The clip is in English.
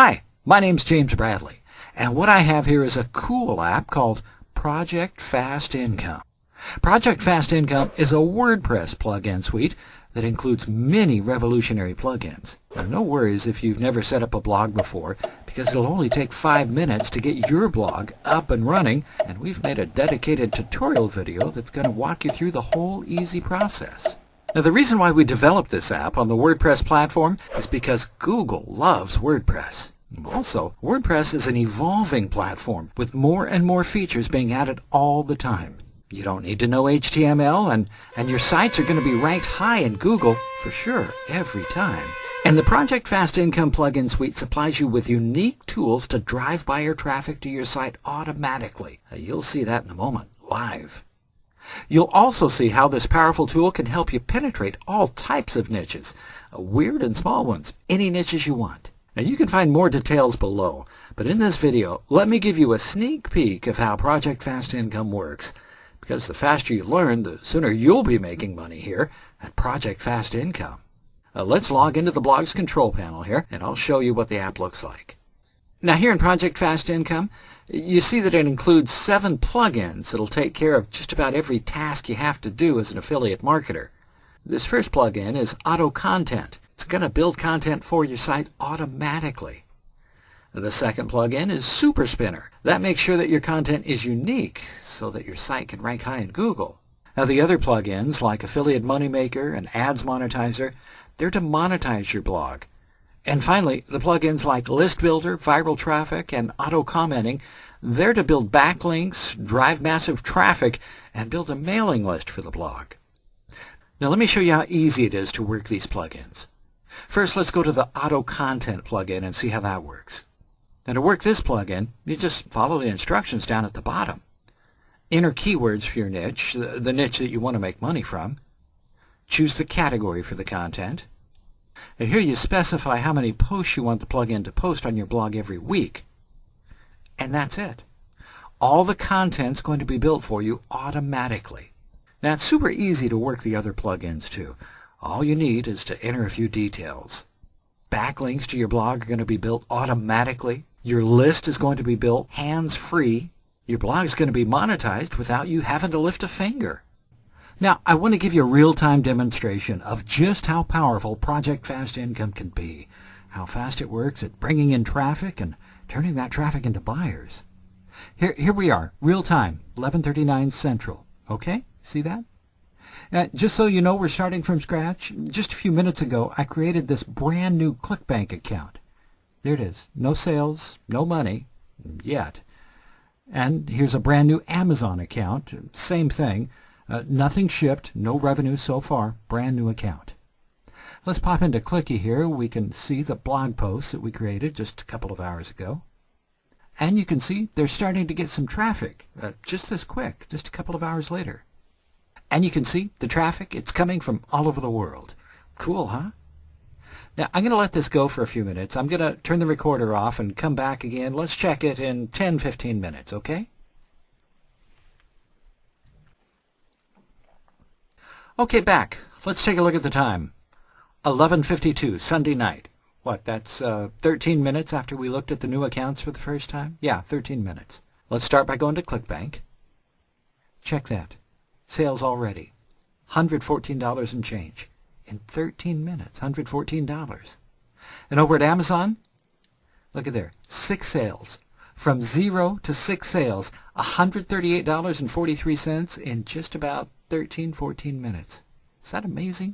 Hi, my name's James Bradley, and what I have here is a cool app called Project Fast Income. Project Fast Income is a WordPress plugin suite that includes many revolutionary plugins. Now, no worries if you've never set up a blog before, because it'll only take five minutes to get your blog up and running, and we've made a dedicated tutorial video that's going to walk you through the whole easy process. Now the reason why we developed this app on the WordPress platform is because Google loves WordPress. Also, WordPress is an evolving platform with more and more features being added all the time. You don't need to know HTML and, and your sites are going to be ranked high in Google for sure every time. And the Project Fast Income plugin suite supplies you with unique tools to drive buyer traffic to your site automatically. You'll see that in a moment, live. You'll also see how this powerful tool can help you penetrate all types of niches, uh, weird and small ones, any niches you want. Now you can find more details below, but in this video, let me give you a sneak peek of how Project Fast Income works, because the faster you learn, the sooner you'll be making money here at Project Fast Income. Uh, let's log into the blog's control panel here, and I'll show you what the app looks like. Now here in Project Fast Income, you see that it includes seven plugins that'll take care of just about every task you have to do as an affiliate marketer. This first plugin is Auto Content. It's going to build content for your site automatically. The second plugin is Super Spinner. That makes sure that your content is unique so that your site can rank high in Google. Now the other plugins like Affiliate Moneymaker and Ads Monetizer, they're to monetize your blog. And finally, the plugins like List Builder, Viral Traffic, and Auto Commenting, they're to build backlinks, drive massive traffic, and build a mailing list for the blog. Now let me show you how easy it is to work these plugins. First, let's go to the Auto Content plugin and see how that works. Now to work this plugin, you just follow the instructions down at the bottom. Enter keywords for your niche, the niche that you want to make money from. Choose the category for the content. Here you specify how many posts you want the plugin to post on your blog every week. And that's it. All the content's going to be built for you automatically. Now it's super easy to work the other plugins too. All you need is to enter a few details. Backlinks to your blog are going to be built automatically. Your list is going to be built hands-free. Your blog is going to be monetized without you having to lift a finger. Now, I want to give you a real-time demonstration of just how powerful Project Fast Income can be, how fast it works at bringing in traffic and turning that traffic into buyers. Here, here we are, real-time, 1139 Central. Okay, see that? Uh, just so you know, we're starting from scratch. Just a few minutes ago, I created this brand new ClickBank account. There it is. No sales, no money, yet. And here's a brand new Amazon account. Same thing. Uh, nothing shipped, no revenue so far, brand new account. Let's pop into Clicky here. We can see the blog posts that we created just a couple of hours ago. And you can see they're starting to get some traffic uh, just this quick, just a couple of hours later. And you can see the traffic, it's coming from all over the world. Cool, huh? Now, I'm going to let this go for a few minutes. I'm going to turn the recorder off and come back again. Let's check it in 10-15 minutes, okay? Okay, back. Let's take a look at the time. 11.52, Sunday night. What, that's uh, 13 minutes after we looked at the new accounts for the first time? Yeah, 13 minutes. Let's start by going to ClickBank. Check that. Sales already. $114 and change. In 13 minutes, $114. And over at Amazon, look at there, six sales. From zero to six sales, $138.43 in just about 13, 14 minutes. Is that amazing?